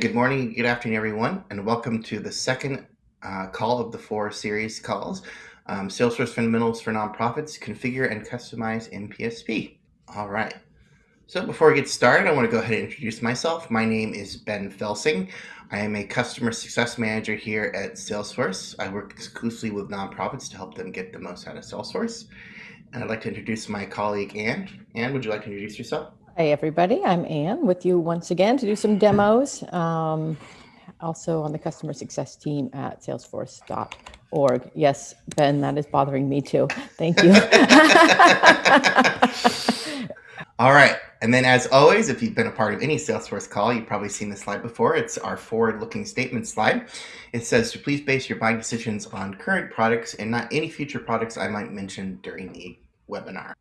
Good morning, good afternoon, everyone, and welcome to the second uh, call of the four series calls. Um, Salesforce Fundamentals for Nonprofits, Configure and Customize NPSP. All right. So before we get started, I want to go ahead and introduce myself. My name is Ben Felsing. I am a customer success manager here at Salesforce. I work exclusively with nonprofits to help them get the most out of Salesforce. And I'd like to introduce my colleague, Anne. Anne, would you like to introduce yourself? Hi, everybody. I'm Anne with you once again to do some demos. Um, also on the customer success team at salesforce.org. Yes, Ben, that is bothering me too. Thank you. All right. And then, as always, if you've been a part of any Salesforce call, you've probably seen this slide before. It's our forward looking statement slide. It says to please base your buying decisions on current products and not any future products I might mention during the webinar.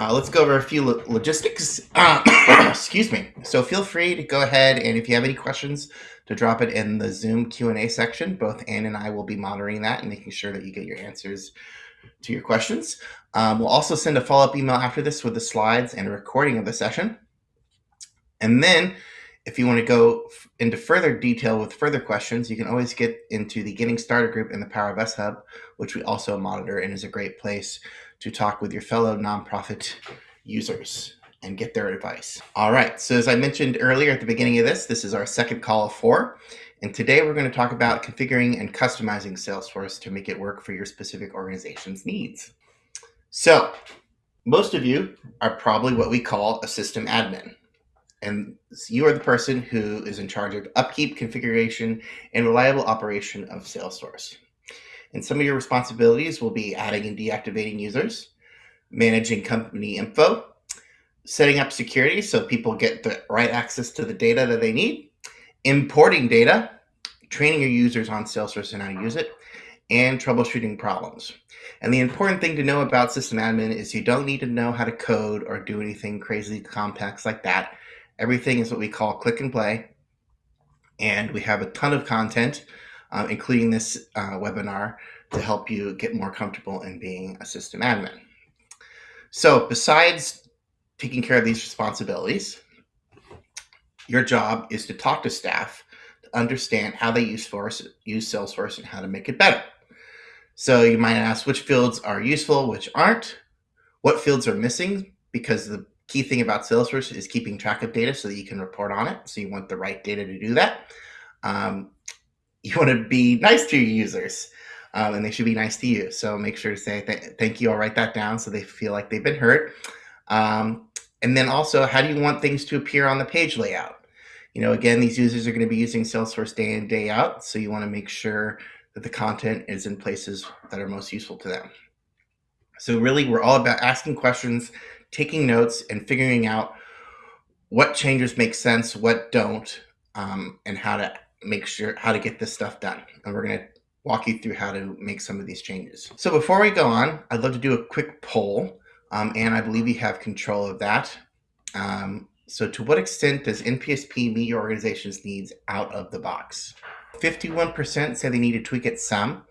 Uh, let's go over a few lo logistics. Uh, excuse me. So feel free to go ahead and if you have any questions, to drop it in the Zoom Q&A section. Both Anne and I will be monitoring that and making sure that you get your answers to your questions. Um, we'll also send a follow-up email after this with the slides and a recording of the session. And then if you want to go into further detail with further questions, you can always get into the Getting Started group in the Power of Us Hub, which we also monitor and is a great place to talk with your fellow nonprofit users and get their advice. All right, so as I mentioned earlier at the beginning of this, this is our second call of four. And today we're going to talk about configuring and customizing Salesforce to make it work for your specific organization's needs. So most of you are probably what we call a system admin. And you are the person who is in charge of upkeep, configuration, and reliable operation of Salesforce. And some of your responsibilities will be adding and deactivating users, managing company info, setting up security so people get the right access to the data that they need, importing data, training your users on Salesforce and how to use it, and troubleshooting problems. And the important thing to know about system admin is you don't need to know how to code or do anything crazy complex like that. Everything is what we call click and play. And we have a ton of content, uh, including this uh, webinar, to help you get more comfortable in being a system admin. So besides taking care of these responsibilities, your job is to talk to staff to understand how they use Force, use Salesforce and how to make it better. So you might ask which fields are useful, which aren't, what fields are missing, because the key thing about Salesforce is keeping track of data so that you can report on it. So you want the right data to do that. Um, you want to be nice to your users um, and they should be nice to you. So make sure to say th thank you. I'll write that down so they feel like they've been heard. Um, and then also, how do you want things to appear on the page layout? You know, again, these users are going to be using Salesforce day in, day out. So you want to make sure that the content is in places that are most useful to them. So really, we're all about asking questions, taking notes, and figuring out what changes make sense, what don't, um, and how to make sure how to get this stuff done. And we're going to walk you through how to make some of these changes. So before we go on, I'd love to do a quick poll, um, and I believe you have control of that. Um, so to what extent does NPSP meet your organization's needs out of the box? 51% say they need to tweak it some.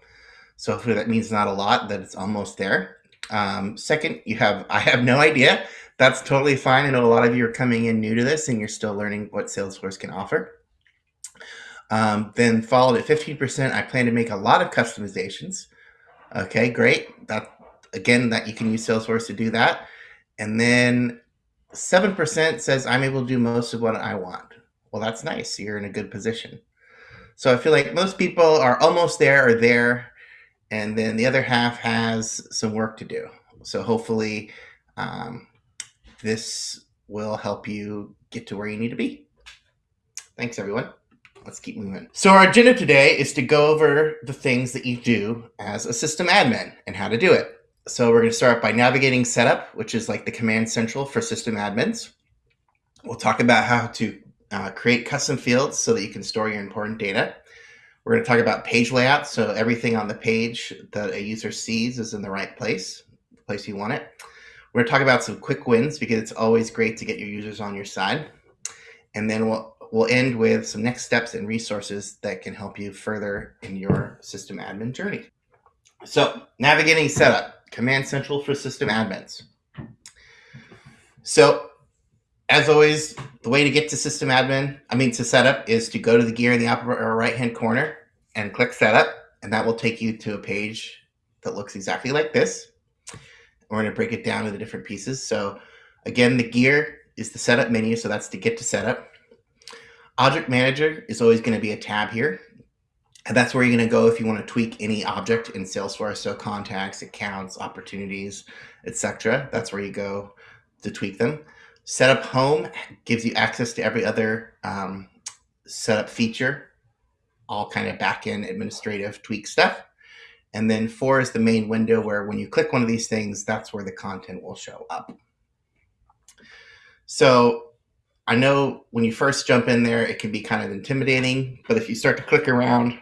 So hopefully that means not a lot, that it's almost there. Um, second, you have, I have no idea. That's totally fine. I know a lot of you are coming in new to this and you're still learning what Salesforce can offer. Um, then followed at 15%, I plan to make a lot of customizations. Okay, great. That Again, that you can use Salesforce to do that. And then 7% says I'm able to do most of what I want. Well, that's nice. You're in a good position. So I feel like most people are almost there or there. And then the other half has some work to do. So hopefully um, this will help you get to where you need to be. Thanks, everyone let's keep moving. So our agenda today is to go over the things that you do as a system admin and how to do it. So we're going to start by navigating setup, which is like the command central for system admins. We'll talk about how to uh, create custom fields so that you can store your important data. We're going to talk about page layout, so everything on the page that a user sees is in the right place, the place you want it. We're going to talk about some quick wins because it's always great to get your users on your side. And then we'll we'll end with some next steps and resources that can help you further in your system admin journey. So navigating setup, Command Central for system admins. So as always, the way to get to system admin, I mean to setup, is to go to the gear in the upper right hand corner and click setup, and that will take you to a page that looks exactly like this. We're going to break it down into different pieces. So again, the gear is the setup menu, so that's to get to setup. Object Manager is always going to be a tab here. And that's where you're going to go if you want to tweak any object in Salesforce. So contacts, accounts, opportunities, etc. That's where you go to tweak them. Setup Home gives you access to every other um, setup feature, all kind of back-end administrative tweak stuff. And then four is the main window where when you click one of these things, that's where the content will show up. So I know when you first jump in there, it can be kind of intimidating, but if you start to click around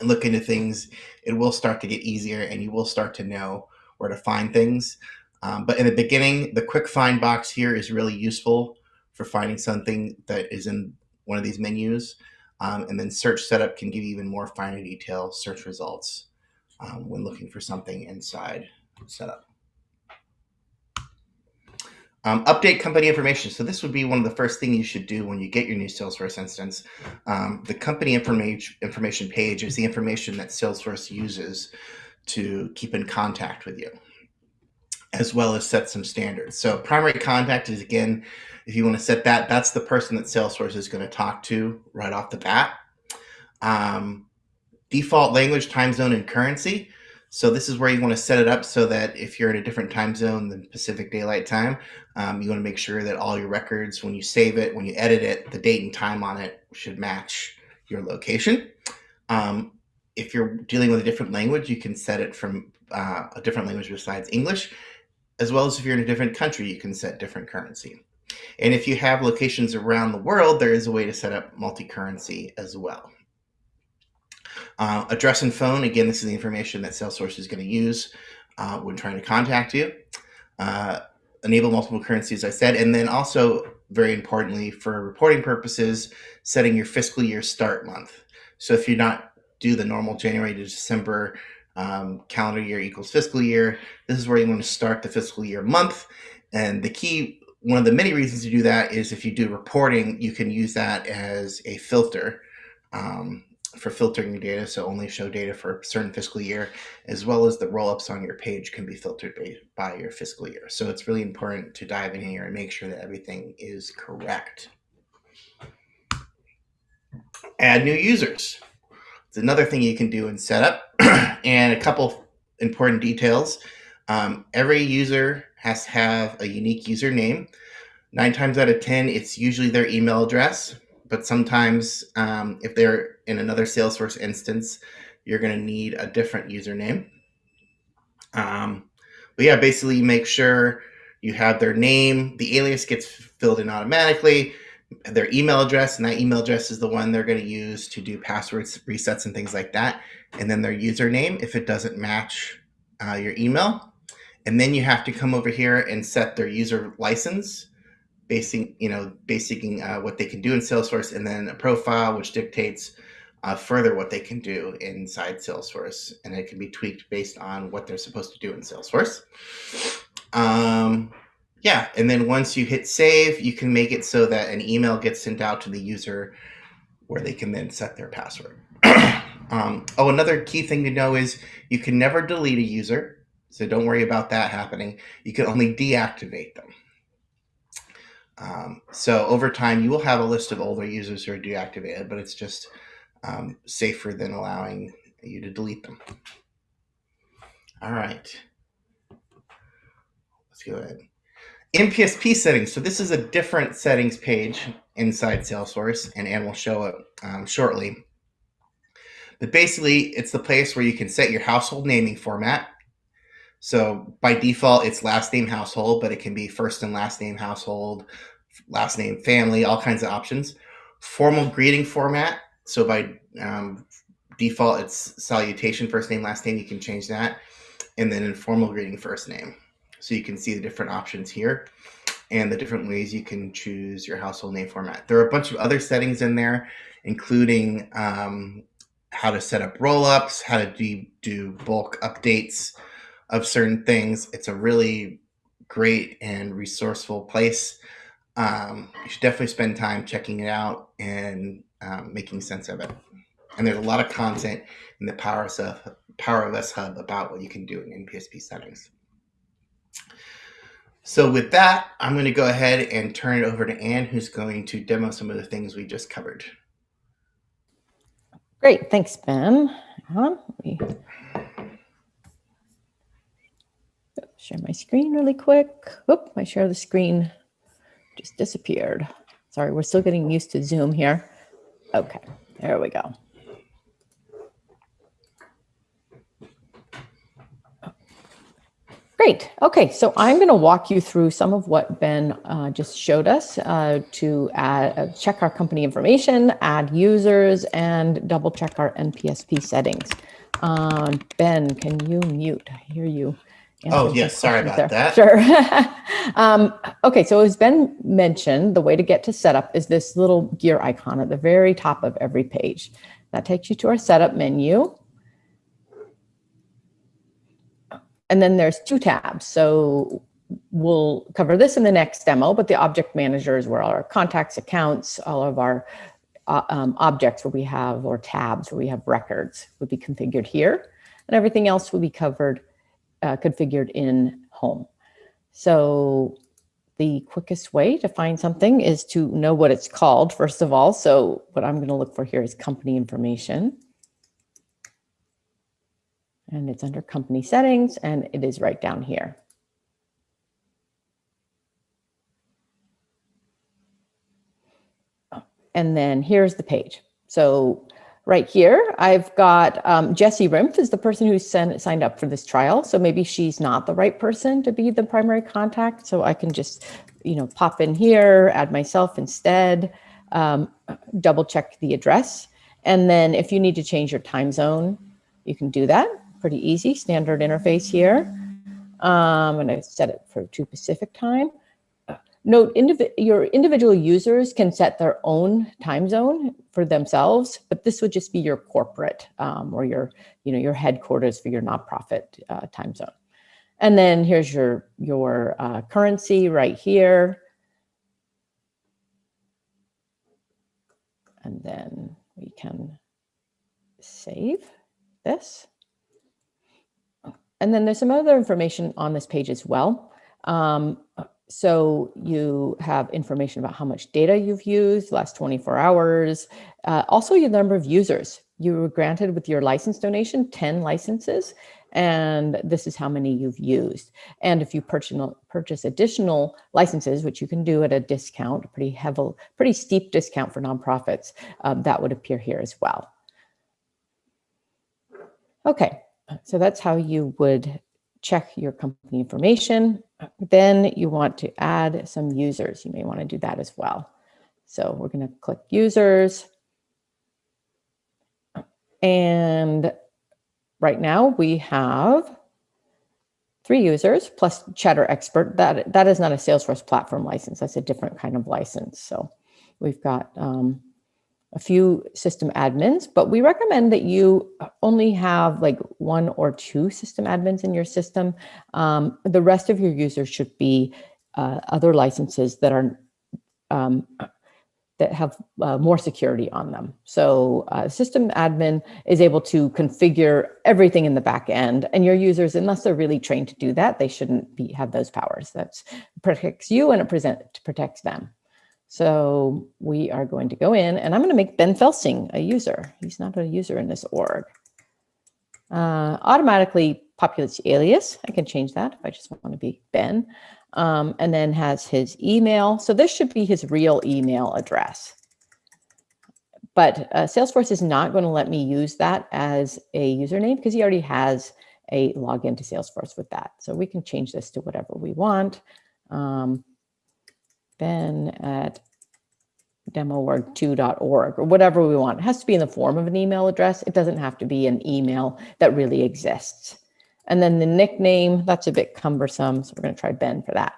and look into things, it will start to get easier and you will start to know where to find things. Um, but in the beginning, the quick find box here is really useful for finding something that is in one of these menus. Um, and then search setup can give you even more finer detail search results um, when looking for something inside setup. Um, update company information. So this would be one of the first things you should do when you get your new Salesforce instance. Um, the company information information page is the information that Salesforce uses to keep in contact with you as well as set some standards. So primary contact is again, if you want to set that, that's the person that Salesforce is going to talk to right off the bat. Um, default language, time zone, and currency. So this is where you want to set it up so that if you're in a different time zone than Pacific Daylight Time, um, you want to make sure that all your records, when you save it, when you edit it, the date and time on it should match your location. Um, if you're dealing with a different language, you can set it from uh, a different language besides English as well as if you're in a different country, you can set different currency. And if you have locations around the world, there is a way to set up multi-currency as well. Uh, address and phone, again, this is the information that Salesforce is going to use uh, when trying to contact you. Uh, enable multiple currencies, I said, and then also, very importantly, for reporting purposes, setting your fiscal year start month. So if you're not do the normal January to December um, calendar year equals fiscal year. This is where you want to start the fiscal year month. And the key, one of the many reasons to do that is if you do reporting, you can use that as a filter um, for filtering your data. So only show data for a certain fiscal year, as well as the roll-ups on your page can be filtered by, by your fiscal year. So it's really important to dive in here and make sure that everything is correct. Add new users. It's another thing you can do in setup. and a couple important details. Um, every user has to have a unique username. Nine times out of 10, it's usually their email address. But sometimes um, if they're in another Salesforce instance, you're going to need a different username. Um, but yeah, basically make sure you have their name. The alias gets filled in automatically their email address, and that email address is the one they're going to use to do passwords resets and things like that. And then their username if it doesn't match uh, your email. And then you have to come over here and set their user license, basing you know basing uh, what they can do in Salesforce, and then a profile which dictates uh, further what they can do inside Salesforce, and it can be tweaked based on what they're supposed to do in Salesforce. Um, yeah, and then once you hit save, you can make it so that an email gets sent out to the user where they can then set their password. um, oh, another key thing to know is you can never delete a user, so don't worry about that happening. You can only deactivate them. Um, so over time, you will have a list of older users who are deactivated, but it's just um, safer than allowing you to delete them. All right. Let's go ahead. NPSP settings. So this is a different settings page inside Salesforce, and Anne will show it um, shortly. But basically, it's the place where you can set your household naming format. So by default, it's last name household, but it can be first and last name household, last name family, all kinds of options. Formal greeting format. So by um, default, it's salutation, first name, last name. You can change that. And then informal greeting, first name. So you can see the different options here and the different ways you can choose your household name format. There are a bunch of other settings in there, including um, how to set up rollups, how to do, do bulk updates of certain things. It's a really great and resourceful place. um, you should definitely spend time checking it out and um, making sense of it. And there's a lot of content in the Power of, Power of Us Hub about what you can do in NPSP settings. So with that, I'm going to go ahead and turn it over to Anne, who's going to demo some of the things we just covered. Great, thanks, Ben. Share my screen really quick. Oop, my share the screen just disappeared. Sorry, we're still getting used to Zoom here. Okay, there we go. Great. Okay, so I'm going to walk you through some of what Ben uh, just showed us uh, to add, uh, check our company information, add users, and double check our NPSP settings. Um, ben, can you mute? I hear you. Oh, yes. Sorry about there. that. Sure. um, okay, so as Ben mentioned, the way to get to setup is this little gear icon at the very top of every page. That takes you to our setup menu. And then there's two tabs. So we'll cover this in the next demo, but the object manager is where all our contacts, accounts, all of our uh, um, objects where we have, or tabs where we have records would be configured here. And everything else will be covered, uh, configured in home. So the quickest way to find something is to know what it's called, first of all. So what I'm going to look for here is company information and it's under company settings and it is right down here. And then here's the page. So right here, I've got um, Jessie Rimpf is the person who sent, signed up for this trial. So maybe she's not the right person to be the primary contact. So I can just, you know, pop in here, add myself instead, um, double check the address. And then if you need to change your time zone, you can do that pretty easy, standard interface here. Um, and I set it for two Pacific time. Note, indiv your individual users can set their own time zone for themselves, but this would just be your corporate um, or your, you know, your headquarters for your nonprofit uh, time zone. And then here's your, your uh, currency right here. And then we can save this. And then there's some other information on this page as well. Um, so you have information about how much data you've used last 24 hours, uh, also your number of users. You were granted with your license donation 10 licenses, and this is how many you've used. And if you purchase additional licenses, which you can do at a discount, pretty heavy, pretty steep discount for nonprofits, um, that would appear here as well. Okay, so that's how you would check your company information. Then you want to add some users. You may want to do that as well. So we're going to click users. And right now we have three users plus Chatter Expert. That, that is not a Salesforce platform license. That's a different kind of license. So we've got um, a few system admins, but we recommend that you only have like one or two system admins in your system. Um, the rest of your users should be uh, other licenses that are um, that have uh, more security on them. So uh, system admin is able to configure everything in the back end and your users, unless they're really trained to do that, they shouldn't be have those powers. That protects you and it present, protects them. So we are going to go in and I'm going to make Ben Felsing a user. He's not a user in this org. Uh, automatically populates alias. I can change that if I just want to be Ben. Um, and then has his email. So this should be his real email address. But uh, Salesforce is not going to let me use that as a username because he already has a login to Salesforce with that. So we can change this to whatever we want. Um, ben at demoorg2.org or whatever we want. It has to be in the form of an email address. It doesn't have to be an email that really exists. And then the nickname, that's a bit cumbersome. So we're going to try Ben for that.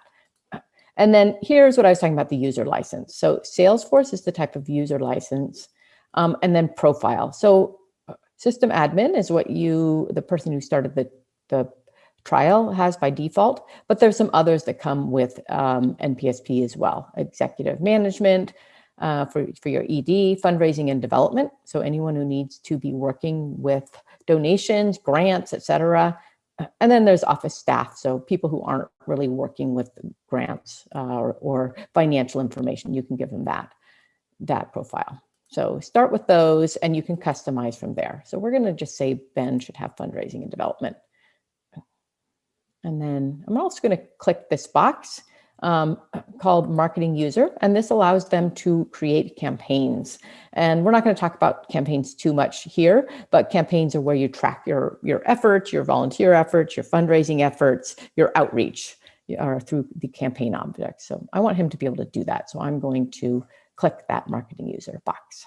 And then here's what I was talking about, the user license. So Salesforce is the type of user license. Um, and then profile. So system admin is what you, the person who started the, the trial has by default, but there's some others that come with um, NPSP as well. Executive management uh, for, for your ED, fundraising and development. So anyone who needs to be working with donations, grants, etc. And then there's office staff, so people who aren't really working with grants uh, or, or financial information, you can give them that, that profile. So start with those and you can customize from there. So we're gonna just say Ben should have fundraising and development. And then I'm also gonna click this box um, called marketing user, and this allows them to create campaigns. And we're not going to talk about campaigns too much here, but campaigns are where you track your, your efforts, your volunteer efforts, your fundraising efforts, your outreach are through the campaign object. So I want him to be able to do that. So I'm going to click that marketing user box.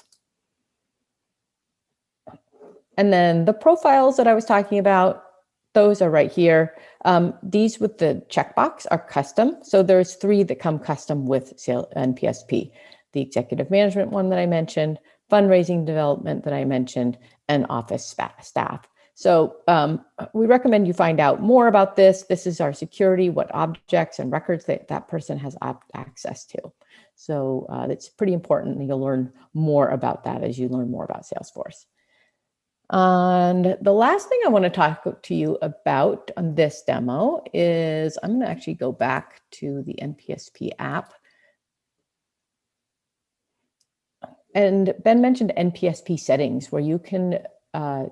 And then the profiles that I was talking about, those are right here. Um, these with the checkbox are custom. So there's three that come custom with NPSP. The executive management one that I mentioned, fundraising development that I mentioned, and office staff. So um, we recommend you find out more about this. This is our security, what objects and records that that person has access to. So uh, it's pretty important and you'll learn more about that as you learn more about Salesforce. And the last thing I want to talk to you about on this demo is I'm going to actually go back to the NPSP app. And Ben mentioned NPSP settings where you can uh,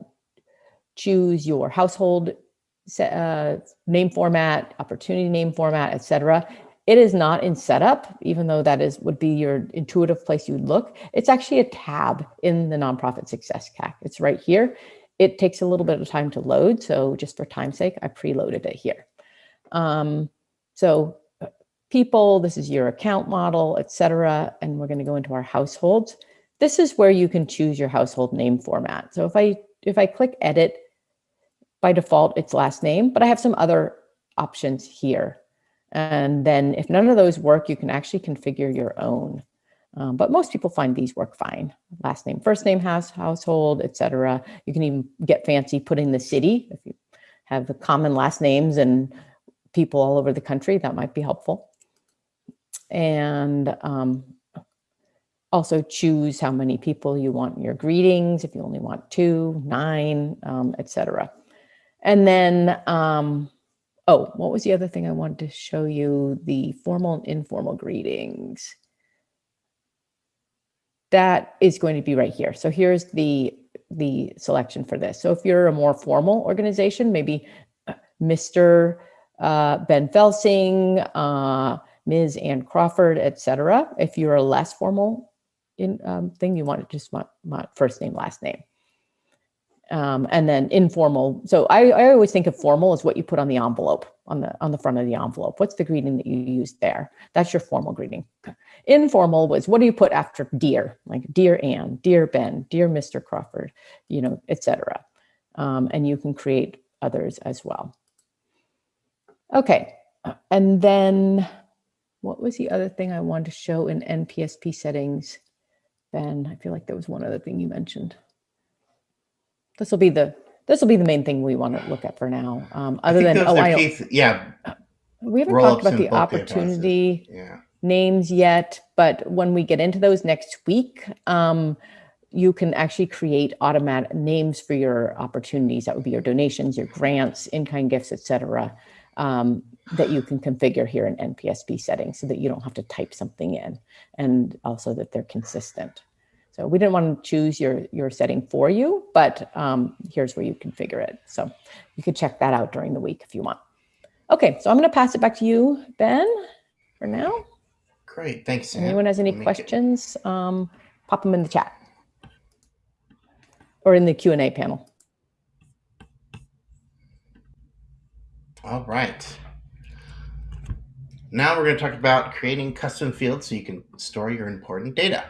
choose your household uh, name format, opportunity name format, etc. It is not in setup, even though that is would be your intuitive place you would look. It's actually a tab in the nonprofit success pack. It's right here. It takes a little bit of time to load. So just for time's sake, I preloaded it here. Um, so uh, people, this is your account model, etc. And we're going to go into our households. This is where you can choose your household name format. So if I if I click edit, by default, it's last name, but I have some other options here. And then if none of those work, you can actually configure your own. Um, but most people find these work fine. Last name, first name, house, household, etc. You can even get fancy putting the city. If you have the common last names and people all over the country, that might be helpful. And um, also choose how many people you want in your greetings, if you only want two, nine, um, etc. And then um, Oh, what was the other thing I wanted to show you? The formal and informal greetings. That is going to be right here. So here's the, the selection for this. So if you're a more formal organization, maybe uh, Mr. Uh, ben Felsing, uh, Ms. Anne Crawford, etc. If you're a less formal in, um, thing, you want to just want, want first name, last name. Um, and then informal. So I, I always think of formal as what you put on the envelope, on the on the front of the envelope. What's the greeting that you use there? That's your formal greeting. Informal was what do you put after dear, like dear Anne, dear Ben, dear Mr. Crawford, you know, etc. Um, and you can create others as well. Okay, and then what was the other thing I wanted to show in NPSP settings? Ben, I feel like there was one other thing you mentioned this will be the this will be the main thing we want to look at for now. Um, other than oh, I case, yeah, we haven't talked about the opportunity yeah. names yet, but when we get into those next week, um, you can actually create automatic names for your opportunities. That would be your donations, your grants, in-kind gifts, etc. Um, that you can configure here in NPSP settings so that you don't have to type something in and also that they're consistent. So we didn't want to choose your, your setting for you, but um, here's where you configure it. So you could check that out during the week if you want. Okay, so I'm going to pass it back to you, Ben, for now. Great, thanks. Sam. Anyone has any questions, um, pop them in the chat or in the Q&A panel. All right. Now we're going to talk about creating custom fields so you can store your important data.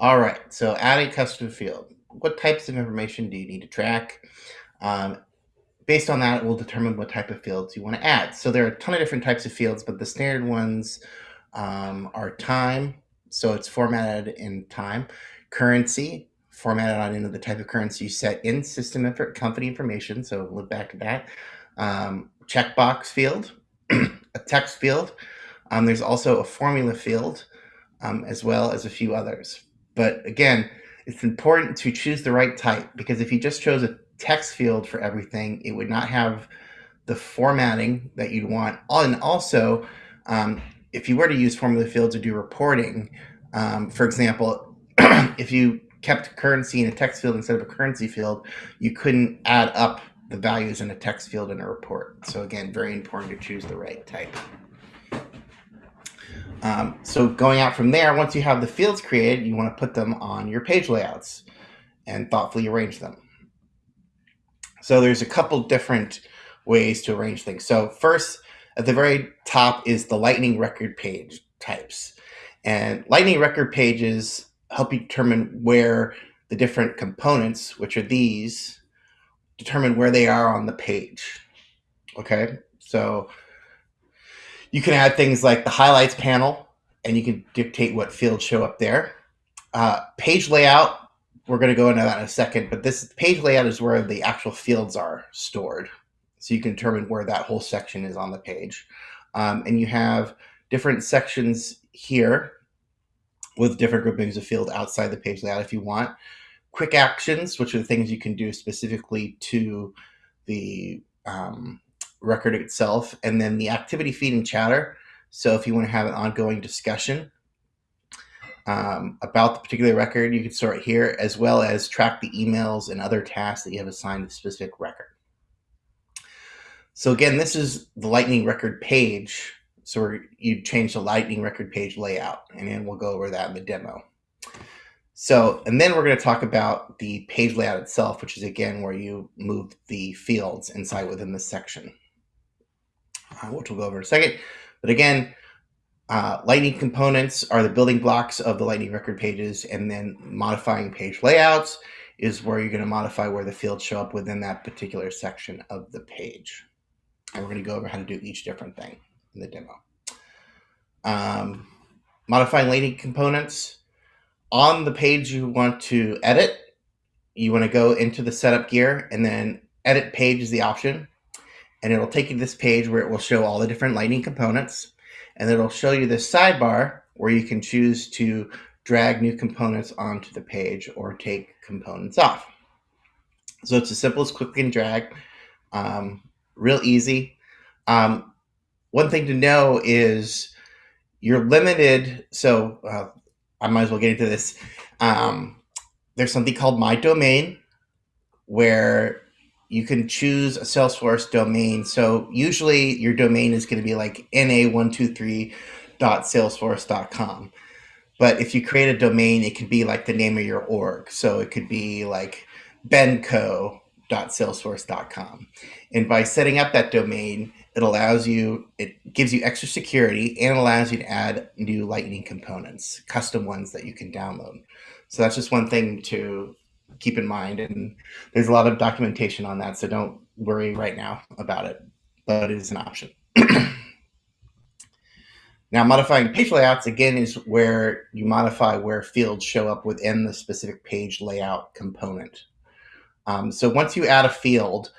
All right, so add a custom field. What types of information do you need to track? Um, based on that, it will determine what type of fields you want to add. So there are a ton of different types of fields, but the standard ones um, are time, so it's formatted in time, currency, formatted on into the type of currency you set in system company information. So look back at that. Um, checkbox field, a text field. Um, there's also a formula field, um, as well as a few others. But again, it's important to choose the right type because if you just chose a text field for everything, it would not have the formatting that you'd want. And also, um, if you were to use formula fields to do reporting, um, for example, if you kept currency in a text field instead of a currency field, you couldn't add up the values in a text field in a report. So again, very important to choose the right type. Um, so going out from there, once you have the fields created, you want to put them on your page layouts and thoughtfully arrange them. So there's a couple different ways to arrange things. So first, at the very top is the lightning record page types. And lightning record pages help you determine where the different components, which are these, determine where they are on the page. Okay, so you can add things like the highlights panel, and you can dictate what fields show up there. Uh, page layout, we're going to go into that in a second, but this page layout is where the actual fields are stored. So you can determine where that whole section is on the page. Um, and you have different sections here with different groupings of field outside the page layout if you want. Quick actions, which are the things you can do specifically to the um, record itself, and then the activity feed and chatter. So if you want to have an ongoing discussion um, about the particular record, you can store it here, as well as track the emails and other tasks that you have assigned to the specific record. So again, this is the Lightning record page. So you change the Lightning record page layout, and then we'll go over that in the demo. So, and then we're going to talk about the page layout itself, which is again where you move the fields inside within the section uh, which we'll go over in a second. But again, uh, Lightning components are the building blocks of the Lightning record pages, and then modifying page layouts is where you're going to modify where the fields show up within that particular section of the page. And we're going to go over how to do each different thing in the demo. Um, modifying Lightning components. On the page you want to edit, you want to go into the setup gear and then edit page is the option and it'll take you to this page where it will show all the different lightning components and it'll show you this sidebar where you can choose to drag new components onto the page or take components off. So it's as simple as click and drag, um, real easy. Um, one thing to know is you're limited. So uh, I might as well get into this. Um, there's something called my domain where you can choose a Salesforce domain. So usually your domain is going to be like na123.salesforce.com. But if you create a domain, it could be like the name of your org. So it could be like benco.salesforce.com. And by setting up that domain, it allows you, it gives you extra security and allows you to add new Lightning components, custom ones that you can download. So that's just one thing to keep in mind. And there's a lot of documentation on that, so don't worry right now about it, but it is an option. now, modifying page layouts, again, is where you modify where fields show up within the specific page layout component. Um, so once you add a field,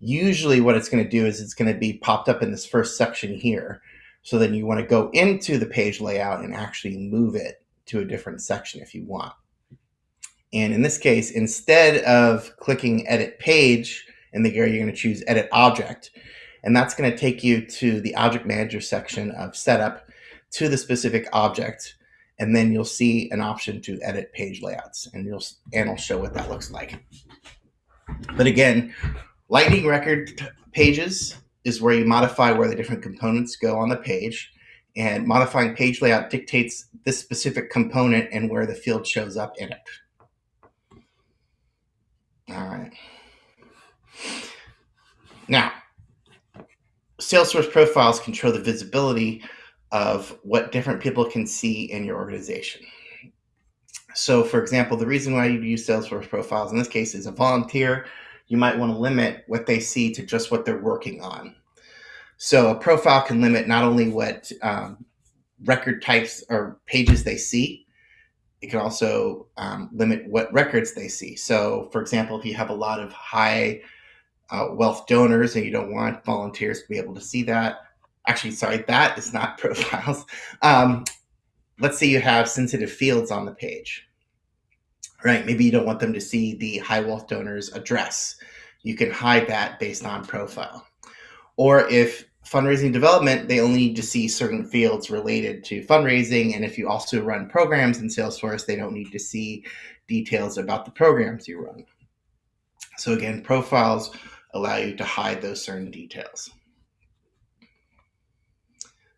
usually what it's going to do is it's going to be popped up in this first section here. So then you want to go into the page layout and actually move it to a different section if you want. And in this case, instead of clicking edit page in the area, you're going to choose edit object. And that's going to take you to the object manager section of setup to the specific object. And then you'll see an option to edit page layouts and you'll, and I'll show what that looks like. But again, lightning record pages is where you modify where the different components go on the page and modifying page layout dictates this specific component and where the field shows up in it. All right. Now, Salesforce profiles control the visibility of what different people can see in your organization. So, for example, the reason why you use Salesforce profiles in this case is a volunteer, you might want to limit what they see to just what they're working on. So, a profile can limit not only what um, record types or pages they see, it can also um, limit what records they see. So, for example, if you have a lot of high uh, wealth donors and you don't want volunteers to be able to see that, actually, sorry, that is not profiles. Um, let's say you have sensitive fields on the page, right? Maybe you don't want them to see the high wealth donor's address. You can hide that based on profile. Or if fundraising development, they only need to see certain fields related to fundraising. And if you also run programs in Salesforce, they don't need to see details about the programs you run. So again, profiles allow you to hide those certain details.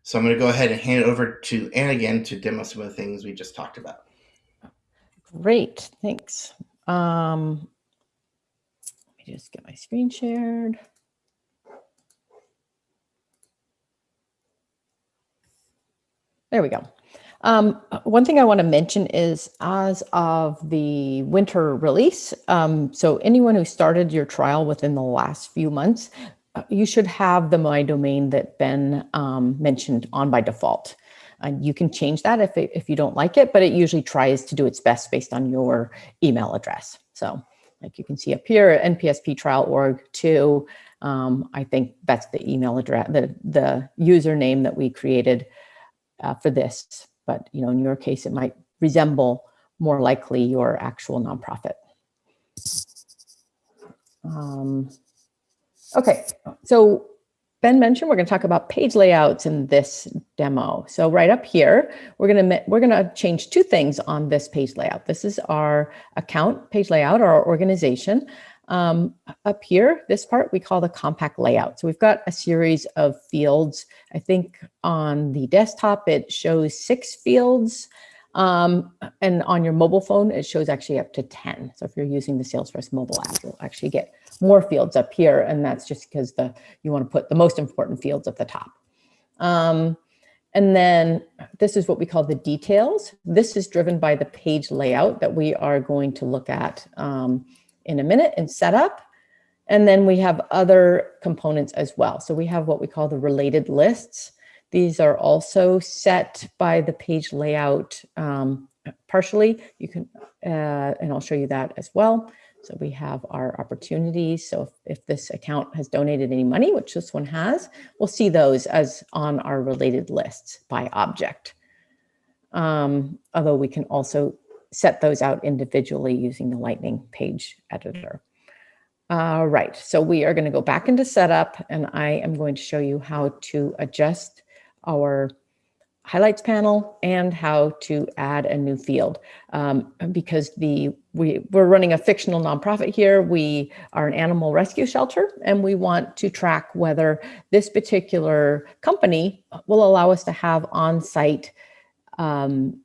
So I'm going to go ahead and hand it over to Anne again to demo some of the things we just talked about. Great, thanks. Um, let me just get my screen shared. There we go. Um, one thing I want to mention is as of the winter release, um, so anyone who started your trial within the last few months, uh, you should have the My Domain that Ben um, mentioned on by default. And you can change that if, it, if you don't like it, but it usually tries to do its best based on your email address. So like you can see up here, NPSP trial org two, um, I think that's the email address, the, the username that we created uh, for this. But you know, in your case, it might resemble more likely your actual nonprofit. Um, okay, so Ben mentioned we're going to talk about page layouts in this demo. So right up here, we're going to we're going to change two things on this page layout. This is our account page layout, our organization. Um, up here, this part we call the compact layout. So we've got a series of fields. I think on the desktop, it shows six fields. Um, and on your mobile phone, it shows actually up to 10. So if you're using the Salesforce mobile app, you'll actually get more fields up here. And that's just because the you want to put the most important fields at the top. Um, and then this is what we call the details. This is driven by the page layout that we are going to look at um, in a minute and setup. And then we have other components as well. So we have what we call the related lists. These are also set by the page layout um, partially. You can, uh, and I'll show you that as well. So we have our opportunities. So if, if, this account has donated any money, which this one has, we'll see those as on our related lists by object. Um, although we can also set those out individually using the Lightning page editor. All right, so we are going to go back into setup and I am going to show you how to adjust our highlights panel and how to add a new field um, because the we, we're running a fictional nonprofit here. We are an animal rescue shelter and we want to track whether this particular company will allow us to have on-site um,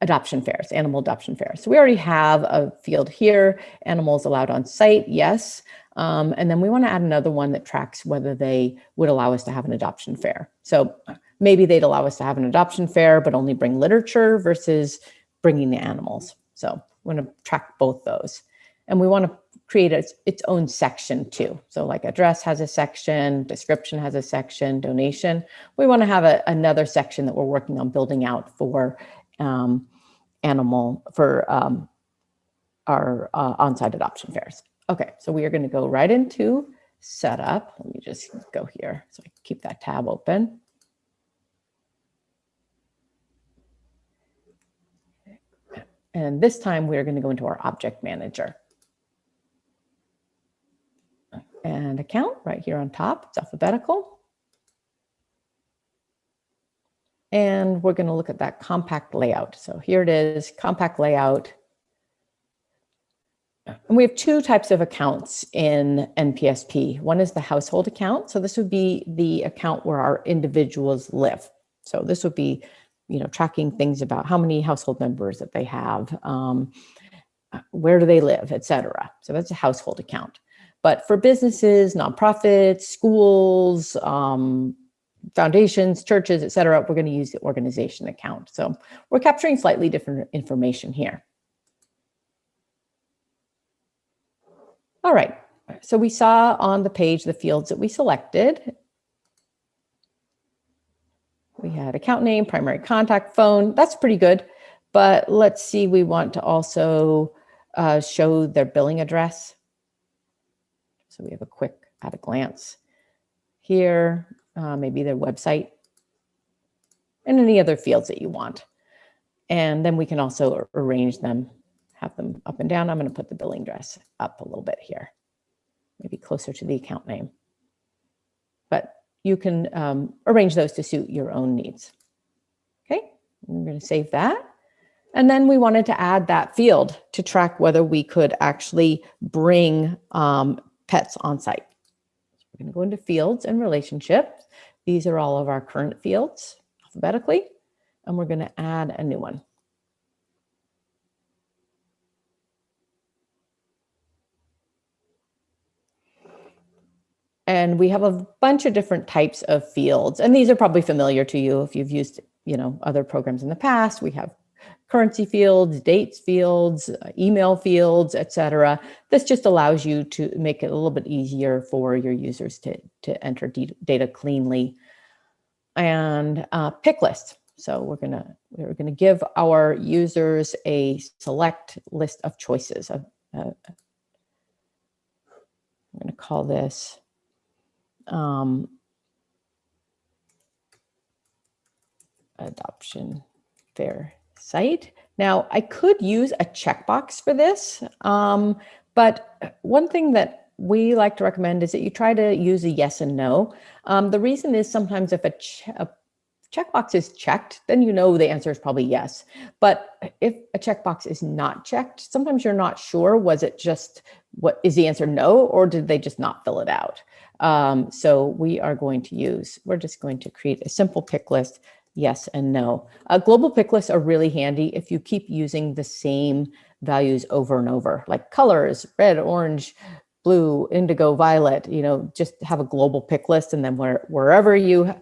adoption fairs, animal adoption fairs. So we already have a field here, animals allowed on site, yes. Um, and then we want to add another one that tracks whether they would allow us to have an adoption fair. So maybe they'd allow us to have an adoption fair, but only bring literature versus bringing the animals. So we want to track both those. And we want to create a, its own section too. So like address has a section, description has a section, donation. We want to have a, another section that we're working on building out for um, animal for um, our uh, on-site adoption fairs. Okay, so we are going to go right into setup. Let me just go here so I keep that tab open. And this time we're going to go into our object manager. And account right here on top, it's alphabetical. And we're going to look at that compact layout. So here it is, compact layout. And we have two types of accounts in NPSP. One is the household account. So this would be the account where our individuals live. So this would be, you know, tracking things about how many household members that they have, um, where do they live, etc. So that's a household account. But for businesses, nonprofits, schools, um, foundations, churches, et cetera, we're going to use the organization account. So we're capturing slightly different information here. All right, so we saw on the page the fields that we selected. We had account name, primary contact phone. That's pretty good. But let's see, we want to also uh, show their billing address. So we have a quick at a glance here, uh, maybe their website and any other fields that you want. And then we can also arrange them, have them up and down. I'm going to put the billing address up a little bit here, maybe closer to the account name. But you can um, arrange those to suit your own needs. Okay, I'm going to save that. And then we wanted to add that field to track whether we could actually bring um, pets on site. So we're going to go into fields and relationships. These are all of our current fields alphabetically, and we're going to add a new one. And we have a bunch of different types of fields, and these are probably familiar to you if you've used, you know, other programs in the past. We have currency fields, dates fields, uh, email fields, etc. This just allows you to make it a little bit easier for your users to, to enter data cleanly. And uh, pick lists. So we're gonna we're gonna give our users a select list of choices. Uh, I'm gonna call this um, adoption fair site. Now, I could use a checkbox for this, um, but one thing that we like to recommend is that you try to use a yes and no. Um, the reason is sometimes if a, a checkbox is checked, then you know the answer is probably yes. But if a checkbox is not checked, sometimes you're not sure, was it just, what is the answer no, or did they just not fill it out? Um, so we are going to use, we're just going to create a simple pick list yes and no. Uh, global pick lists are really handy if you keep using the same values over and over, like colors, red, orange, blue, indigo, violet, you know, just have a global pick list and then where, wherever you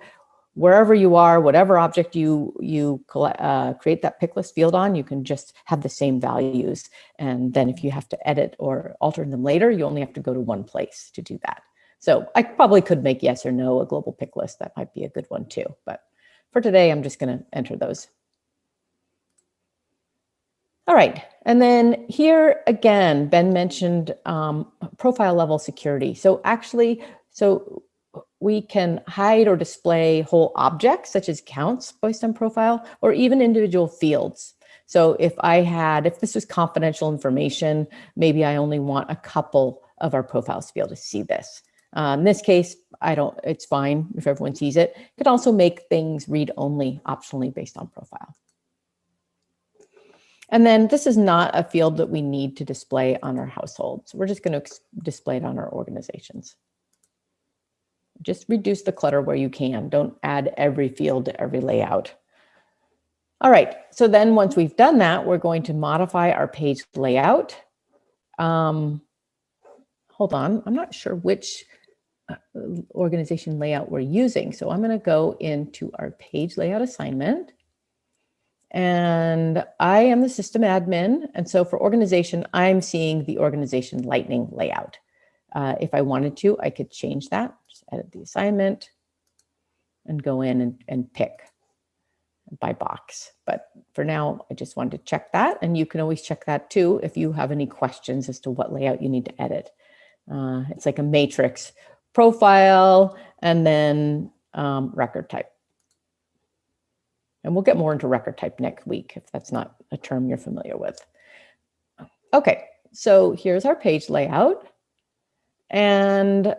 wherever you are, whatever object you you uh, create that pick list field on, you can just have the same values. And then if you have to edit or alter them later, you only have to go to one place to do that. So I probably could make yes or no a global pick list. That might be a good one too. But for today, I'm just going to enter those. All right, and then here again, Ben mentioned um, profile level security. So actually, so we can hide or display whole objects such as counts based on profile or even individual fields. So if I had, if this was confidential information, maybe I only want a couple of our profiles to be able to see this. Uh, in this case, I don't, it's fine if everyone sees it. You can also make things read only optionally based on profile. And then this is not a field that we need to display on our households. We're just going to display it on our organizations. Just reduce the clutter where you can. Don't add every field to every layout. All right, so then once we've done that, we're going to modify our page layout. Um, hold on, I'm not sure which organization layout we're using. So I'm going to go into our page layout assignment. And I am the system admin. And so for organization, I'm seeing the organization lightning layout. Uh, if I wanted to, I could change that, just edit the assignment and go in and, and pick by box. But for now, I just wanted to check that. And you can always check that too if you have any questions as to what layout you need to edit. Uh, it's like a matrix profile, and then um, record type. And we'll get more into record type next week if that's not a term you're familiar with. Okay, so here's our page layout. And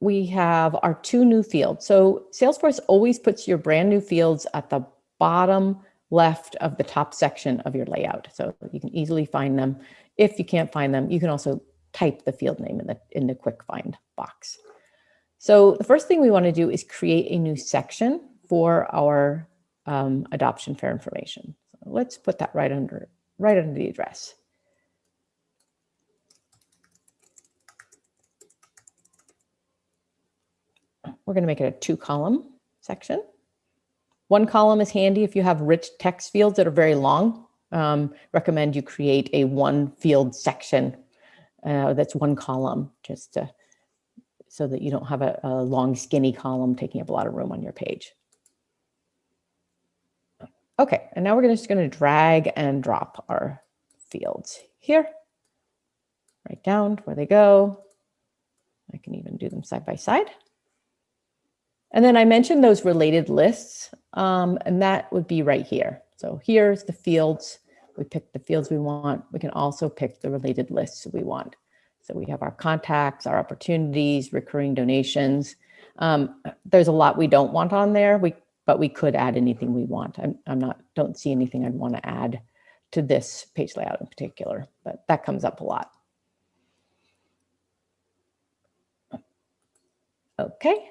we have our two new fields. So Salesforce always puts your brand new fields at the bottom left of the top section of your layout. So you can easily find them. If you can't find them, you can also type the field name in the, in the quick find box. So the first thing we want to do is create a new section for our um, adoption fair information. So let's put that right under, right under the address. We're going to make it a two column section. One column is handy if you have rich text fields that are very long. Um, recommend you create a one field section uh, that's one column just to, so that you don't have a, a long skinny column taking up a lot of room on your page. Okay, and now we're gonna- just going to drag and drop our fields here, right down where they go. I can even do them side by side. And then I mentioned those related lists, um, and that would be right here. So here's the fields. We pick the fields we want. We can also pick the related lists we want. So we have our contacts, our opportunities, recurring donations. Um, there's a lot we don't want on there, we, but we could add anything we want. I'm, I'm not, don't see anything I'd want to add to this page layout in particular, but that comes up a lot. Okay,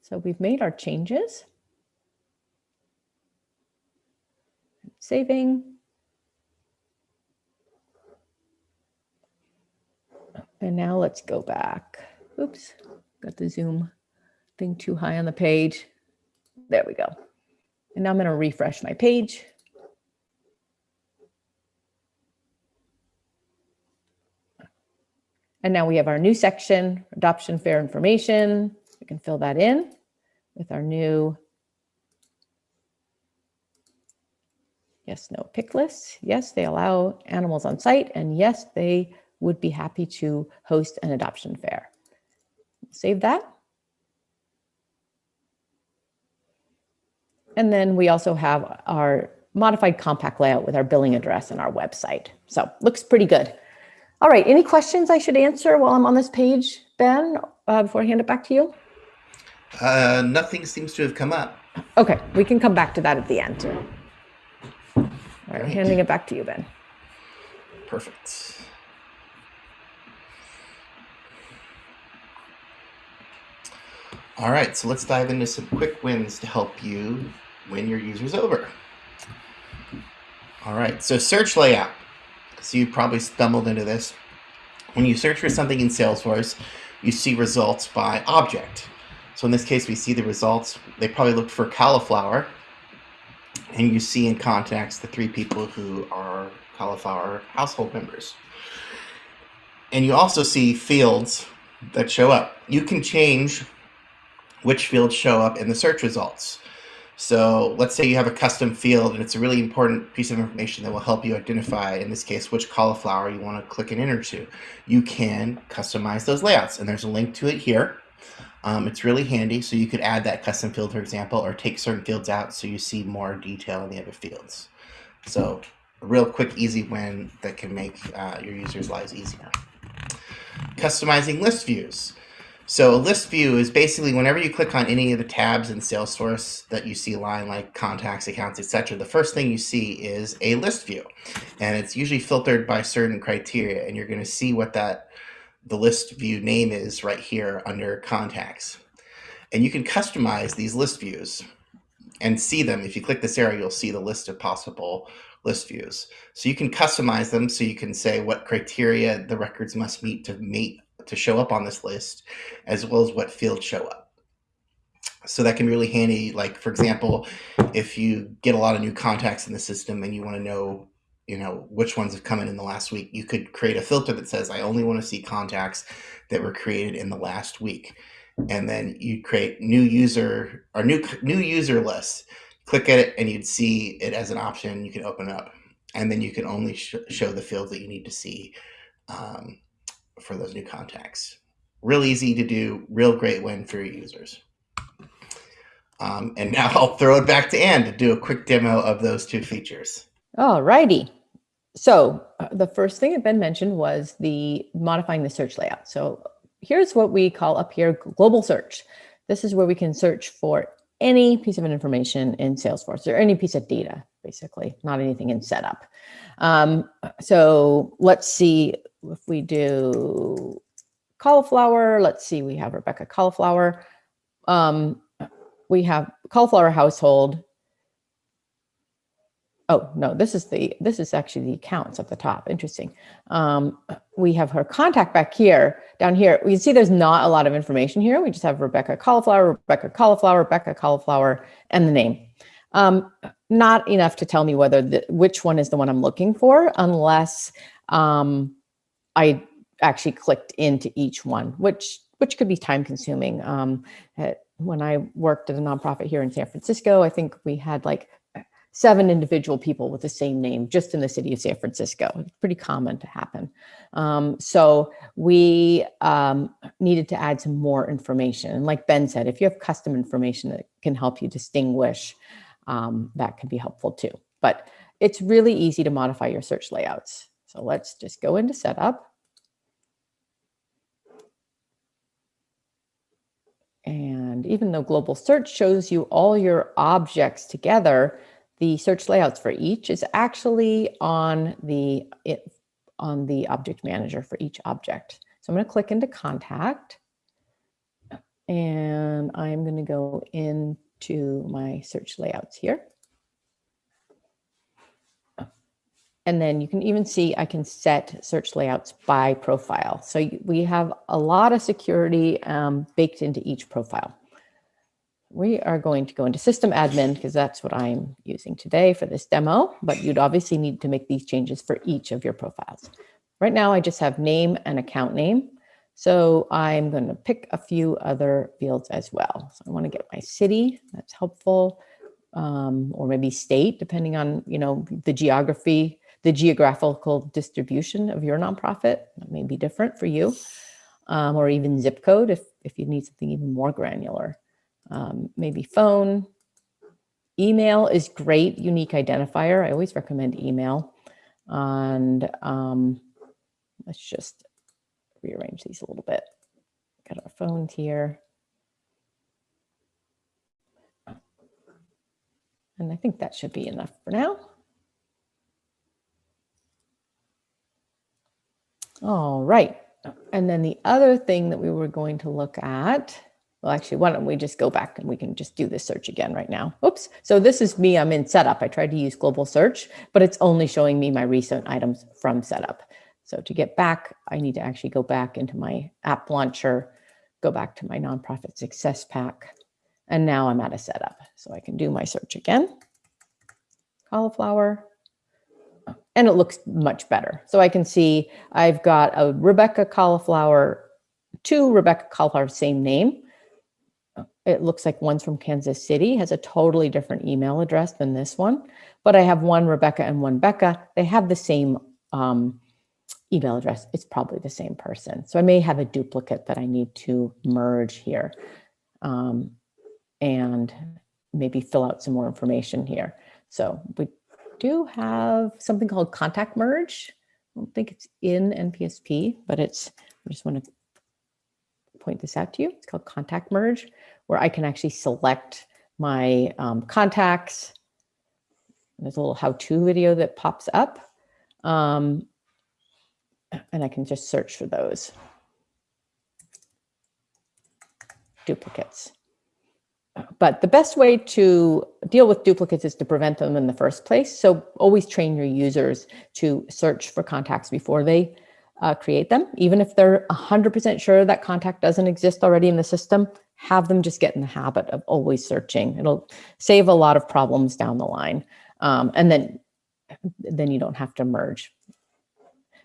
so we've made our changes. Saving. And now let's go back. Oops, got the zoom thing too high on the page. There we go. And now I'm going to refresh my page. And now we have our new section, adoption fair information. We can fill that in with our new yes, no pick list. Yes, they allow animals on site. And yes, they would be happy to host an adoption fair. Save that. And then we also have our modified compact layout with our billing address and our website. So looks pretty good. All right, any questions I should answer while I'm on this page, Ben, uh, before I hand it back to you? Uh, nothing seems to have come up. Okay, we can come back to that at the end. All right, Right. handing it back to you, Ben. Perfect. All right, so let's dive into some quick wins to help you win your users over. All right, so search layout. So you probably stumbled into this. When you search for something in Salesforce, you see results by object. So in this case, we see the results. They probably looked for cauliflower, and you see in contacts the three people who are cauliflower household members. And you also see fields that show up. You can change which fields show up in the search results. So let's say you have a custom field and it's a really important piece of information that will help you identify, in this case, which cauliflower you want to click and enter to. You can customize those layouts, and there's a link to it here. Um, it's really handy, so you could add that custom field, for example, or take certain fields out so you see more detail in the other fields. So a real quick, easy win that can make uh, your users' lives easier. Customizing list views. So a list view is basically whenever you click on any of the tabs in Salesforce that you see line like contacts, accounts, etc., the first thing you see is a list view. And it's usually filtered by certain criteria, and you're going to see what that the list view name is right here under contacts. And you can customize these list views and see them. If you click this arrow, you'll see the list of possible list views. So you can customize them so you can say what criteria the records must meet to meet to show up on this list, as well as what fields show up. So that can be really handy. Like for example, if you get a lot of new contacts in the system and you want to know, you know, which ones have come in in the last week, you could create a filter that says, I only want to see contacts that were created in the last week. And then you create new user or new new user lists. Click at it and you'd see it as an option. You can open up, and then you can only sh- show the fields that you need to see um, for those new contacts. Real easy to do, real great win for your users. Um, and now I'll throw it back to Anne to do a quick demo of those two features. All righty. So uh, the first thing that Ben mentioned was the modifying the search layout. So here's what we call up here global search. This is where we can search for any piece of information in Salesforce or any piece of data, basically, not anything in setup. Um, so let's see if we do cauliflower. Let's see, we have Rebecca cauliflower. Um, we have cauliflower household. Oh no, this is the this is actually the accounts at the top. Interesting. Um, we have her contact back here. Down here, we see there's not a lot of information here. We just have Rebecca cauliflower, Rebecca cauliflower, Rebecca cauliflower, and the name. Um, not enough to tell me whether the, which one is the one I'm looking for, unless um, I actually clicked into each one, which which could be time consuming. Um, when I worked at a nonprofit here in San Francisco, I think we had like seven individual people with the same name just in the city of San Francisco. It's pretty common to happen. Um, so we um, needed to add some more information. And like Ben said, if you have custom information that can help you distinguish, um, that can be helpful too. But it's really easy to modify your search layouts. So let's just go into setup. And even though global search shows you all your objects together, the search layouts for each is actually on the it, on the object manager for each object. So I'm going to click into contact and I'm going to go into my search layouts here. And then you can even see I can set search layouts by profile. So we have a lot of security um, baked into each profile. We are going to go into system admin because that's what I'm using today for this demo, but you'd obviously need to make these changes for each of your profiles. Right now I just have name and account name. So I'm going to pick a few other fields as well. So I want to get my city, that's helpful, um, or maybe state, depending on, you know, the geography the geographical distribution of your nonprofit that may be different for you, um, or even zip code if, if you need something even more granular. Um, maybe phone, email is great, unique identifier. I always recommend email. And um, let's just rearrange these a little bit. Got our phones here. And I think that should be enough for now. All right. And then the other thing that we were going to look at, well, actually, why don't we just go back and we can just do this search again right now. Oops. So this is me. I'm in setup. I tried to use global search, but it's only showing me my recent items from setup. So to get back, I need to actually go back into my app launcher, go back to my nonprofit success pack. And now I'm at a setup. So I can do my search again. Cauliflower, and it looks much better. So I can see I've got a Rebecca cauliflower, two Rebecca cauliflower, same name. It looks like one's from Kansas City, has a totally different email address than this one. But I have one Rebecca and one Becca. They have the same um, email address. It's probably the same person. So I may have a duplicate that I need to merge here um, and maybe fill out some more information here. So we do have something called contact merge. I don't think it's in NPSP, but it's, I just want to point this out to you. It's called contact merge, where I can actually select my um, contacts. There's a little how-to video that pops up. Um, and I can just search for those duplicates. But the best way to deal with duplicates is to prevent them in the first place. So always train your users to search for contacts before they uh, create them. Even if they're 100% sure that contact doesn't exist already in the system, have them just get in the habit of always searching. It'll save a lot of problems down the line. Um, and then, then you don't have to merge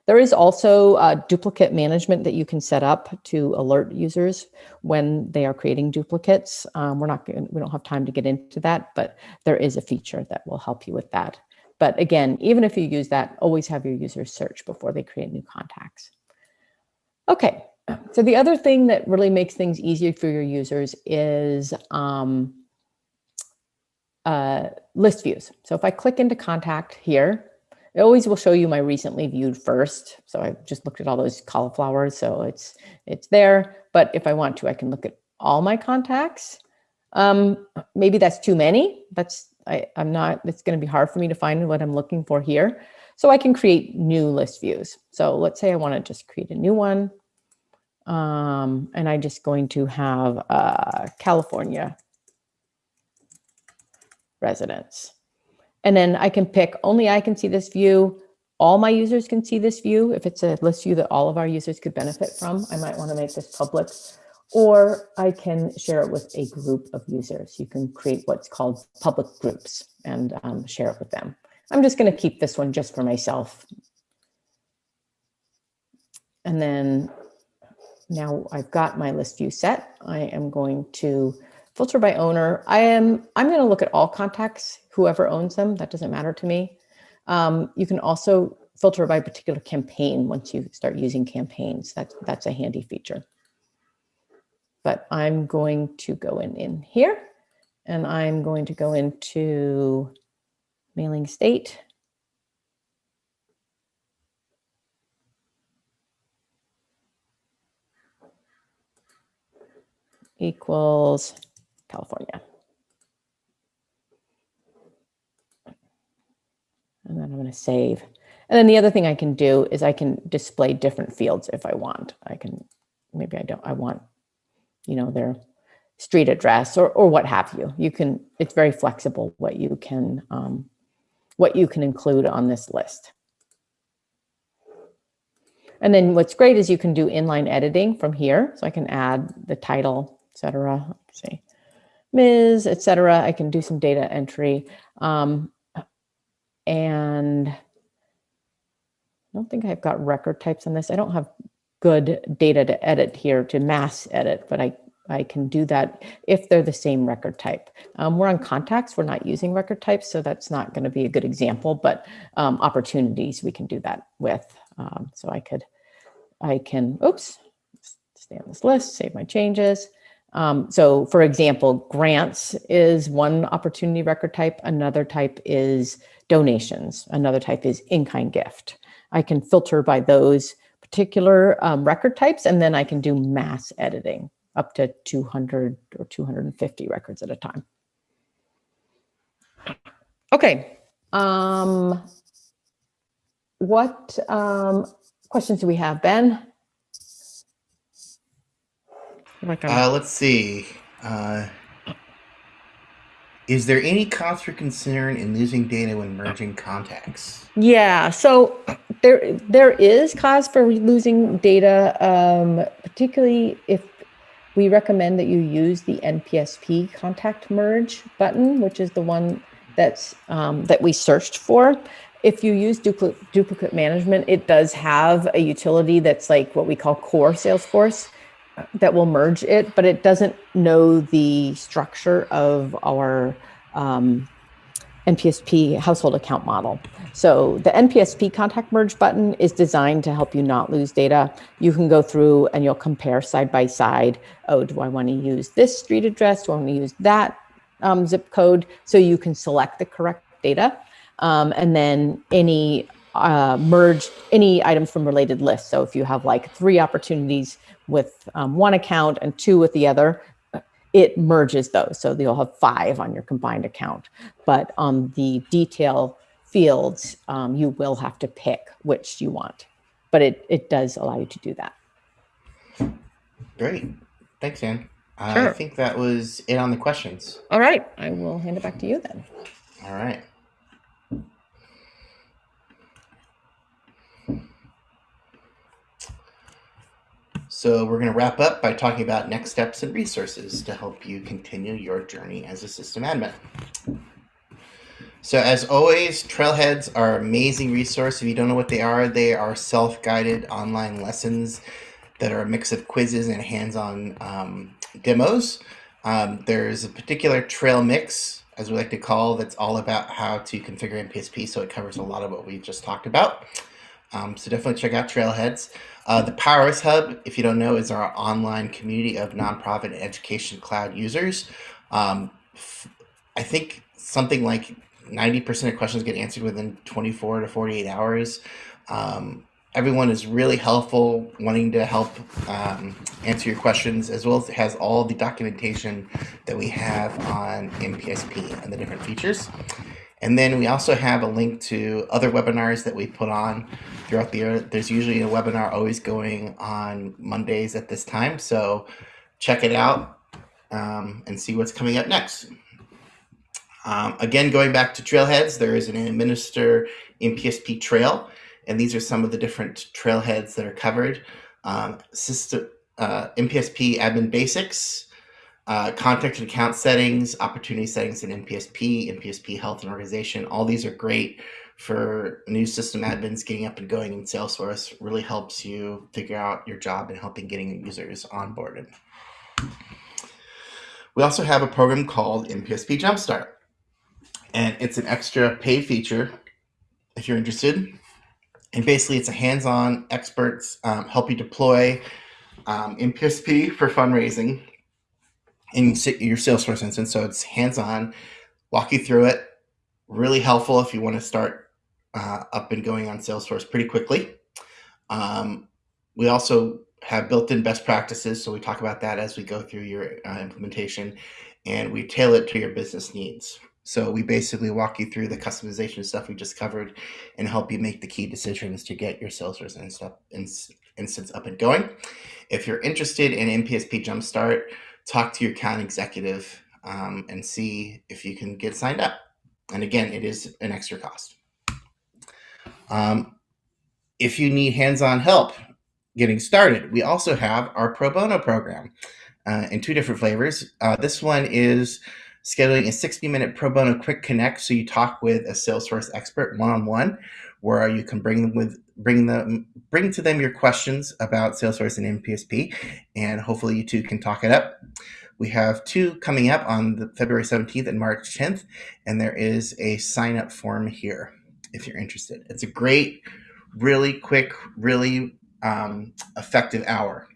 there is also a duplicate management that you can set up to alert users when they are creating duplicates. Um, we're not, we don't have time to get into that, but there is a feature that will help you with that. But again, even if you use that, always have your users search before they create new contacts. Okay, so the other thing that really makes things easier for your users is um, uh, list views. So if I click into contact here, it always will show you my recently viewed first. So I just looked at all those cauliflowers. So it's it's there. But if I want to, I can look at all my contacts. Um, maybe that's too many. That's I, I'm not, it's going to be hard for me to find what I'm looking for here. So I can create new list views. So let's say I want to just create a new one. Um, and I'm just going to have uh, California residents. And then I can pick only I can see this view. All my users can see this view. If it's a list view that all of our users could benefit from, I might want to make this public. Or I can share it with a group of users. You can create what's called public groups and um, share it with them. I'm just going to keep this one just for myself. And then now I've got my list view set. I am going to filter by owner. I am, I'm going to look at all contacts, whoever owns them. That doesn't matter to me. Um, you can also filter by particular campaign once you start using campaigns. That's, that's a handy feature. But I'm going to go in, in here and I'm going to go into mailing state. equals California. And then I'm going to save. And then the other thing I can do is I can display different fields if I want. I can, maybe I don't, I want, you know, their street address or, or what have you. You can, it's very flexible what you can, um, what you can include on this list. And then what's great is you can do inline editing from here. So I can add the title, etc. Say Ms. etc. I can do some data entry. Um, and I don't think I've got record types on this. I don't have good data to edit here to mass edit, but I, I can do that if they're the same record type. Um, we're on contacts, we're not using record types, so that's not gonna be a good example, but um, opportunities we can do that with. Um, so I could, I can, oops, stay on this list, save my changes. Um, so for example, grants is one opportunity record type. Another type is donations. Another type is in-kind gift. I can filter by those particular um, record types, and then I can do mass editing up to 200 or 250 records at a time. Okay. Um, what um, questions do we have, Ben? Like uh, let's see. Uh, is there any cause for concern in losing data when merging contacts? Yeah, so there there is cause for losing data, um, particularly if we recommend that you use the NPSP contact merge button, which is the one that's um, that we searched for. If you use duplicate, duplicate management, it does have a utility that's like what we call core Salesforce that will merge it, but it doesn't know the structure of our um, NPSP household account model. So the NPSP contact merge button is designed to help you not lose data. You can go through and you'll compare side by side. Oh, do I want to use this street address? Do I want to use that um, zip code? So you can select the correct data. Um, and then any uh, merge any items from related lists. So if you have like three opportunities with um, one account and two with the other, it merges those. So you'll have five on your combined account. But on the detail fields, um, you will have to pick which you want. But it, it does allow you to do that. Great. Thanks, Anne. Sure. I think that was it on the questions. All right. I will hand it back to you then. All right. So we're going to wrap up by talking about next steps and resources to help you continue your journey as a system admin. So as always, Trailheads are an amazing resource. If you don't know what they are, they are self-guided online lessons that are a mix of quizzes and hands-on um, demos. Um, there's a particular trail mix, as we like to call, that's all about how to configure NPSP. So it covers a lot of what we just talked about. Um, so definitely check out Trailheads. Uh, the Power of Us Hub, if you don't know, is our online community of nonprofit and education cloud users. Um, I think something like 90% of questions get answered within 24 to 48 hours. Um, everyone is really helpful, wanting to help um, answer your questions, as well as it has all the documentation that we have on NPSP and the different features. And then we also have a link to other webinars that we put on throughout the year. There's usually a webinar always going on Mondays at this time. So check it out um, and see what's coming up next. Um, again, going back to trailheads, there is an administer NPSP trail, and these are some of the different trailheads that are covered. Um, system, uh, NPSP admin basics, uh, contact and account settings, opportunity settings in NPSP, NPSP health and organization. All these are great for new system admins getting up and going in Salesforce. Really helps you figure out your job and helping getting users onboarded. We also have a program called NPSP Jumpstart, and it's an extra paid feature if you're interested. And basically, it's a hands-on experts um, help you deploy um, NPSP for fundraising in your Salesforce instance. So it's hands-on, walk you through it. Really helpful if you want to start uh, up and going on Salesforce pretty quickly. Um, we also have built-in best practices, so we talk about that as we go through your uh, implementation, and we tailor it to your business needs. So we basically walk you through the customization stuff we just covered and help you make the key decisions to get your Salesforce instance up and going. If you're interested in NPSP Jumpstart, talk to your account executive um, and see if you can get signed up. And again, it is an extra cost. Um, if you need hands-on help getting started, we also have our pro bono program uh, in two different flavors. Uh, this one is scheduling a 60 minute pro bono quick connect. So you talk with a Salesforce expert one-on-one where you can bring them with bring them bring to them your questions about Salesforce and NPSP, and hopefully you two can talk it up. We have two coming up on the February 17th and March 10th, and there is a sign up form here if you're interested. It's a great, really quick, really um, effective hour